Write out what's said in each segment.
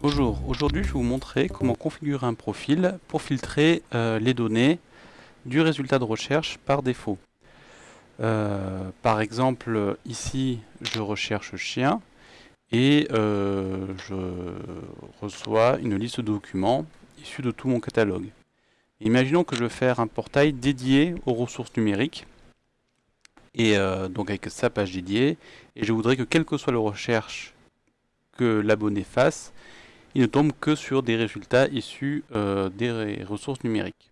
Bonjour, aujourd'hui je vais vous montrer comment configurer un profil pour filtrer euh, les données du résultat de recherche par défaut. Euh, par exemple, ici je recherche chien et euh, je reçois une liste de documents issus de tout mon catalogue. Imaginons que je veux faire un portail dédié aux ressources numériques et donc avec sa page dédiée et je voudrais que quelle que soit la recherche l'abonné fasse, il ne tombe que sur des résultats issus euh, des ressources numériques.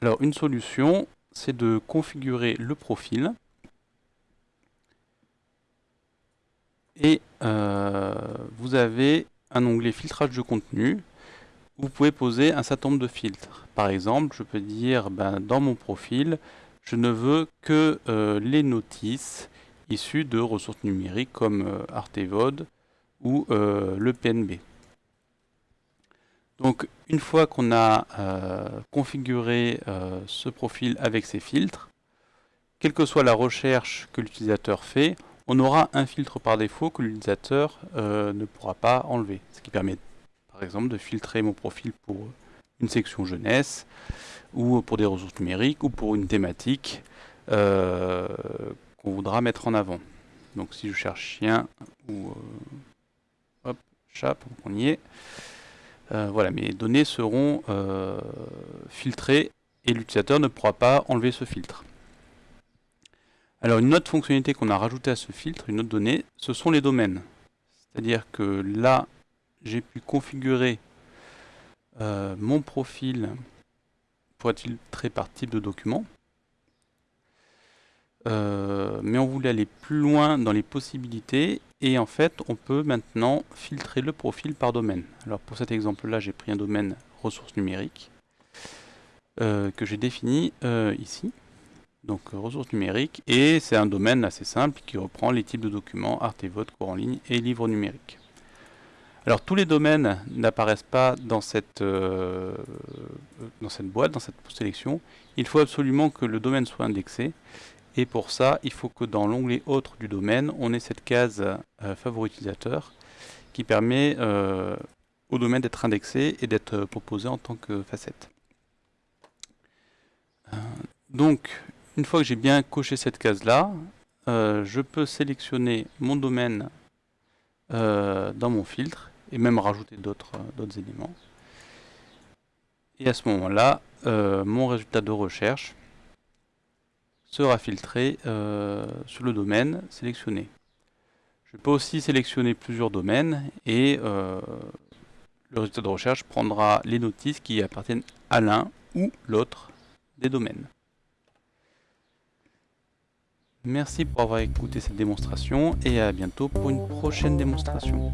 Alors une solution, c'est de configurer le profil et euh, vous avez un onglet filtrage de contenu vous pouvez poser un certain nombre de filtres. Par exemple, je peux dire ben, dans mon profil, je ne veux que euh, les notices issues de ressources numériques comme Artevod ou le PNB. Donc une fois qu'on a euh, configuré euh, ce profil avec ses filtres, quelle que soit la recherche que l'utilisateur fait, on aura un filtre par défaut que l'utilisateur euh, ne pourra pas enlever. Ce qui permet par exemple de filtrer mon profil pour une section jeunesse, ou pour des ressources numériques, ou pour une thématique qu'on voudra mettre en avant. Donc si je cherche chien ou chat, on y est. Euh, voilà, mes données seront euh, filtrées et l'utilisateur ne pourra pas enlever ce filtre. Alors une autre fonctionnalité qu'on a rajoutée à ce filtre, une autre donnée, ce sont les domaines. C'est-à-dire que là, j'ai pu configurer euh, mon profil pour être filtré par type de document. mais on voulait aller plus loin dans les possibilités et en fait, on peut maintenant filtrer le profil par domaine. Alors pour cet exemple-là, j'ai pris un domaine ressources numériques euh, que j'ai défini euh, ici. Donc ressources numériques, et c'est un domaine assez simple qui reprend les types de documents, Artevote, cours en ligne et livres numériques. Alors tous les domaines n'apparaissent pas dans cette, euh, dans cette boîte, dans cette sélection. Il faut absolument que le domaine soit indexé. Et pour ça, il faut que dans l'onglet Autres du domaine, on ait cette case euh, utilisateur qui permet euh, au domaine d'être indexé et d'être proposé en tant que facette. Euh, donc, une fois que j'ai bien coché cette case-là, je peux sélectionner mon domaine dans mon filtre et même rajouter d'autres éléments. Et à ce moment-là, mon résultat de recherche sera filtré euh, sur le domaine sélectionné. Je peux aussi sélectionner plusieurs domaines et euh, le résultat de recherche prendra les notices qui appartiennent à l'un ou l'autre des domaines. Merci pour avoir écouté cette démonstration et à bientôt pour une prochaine démonstration.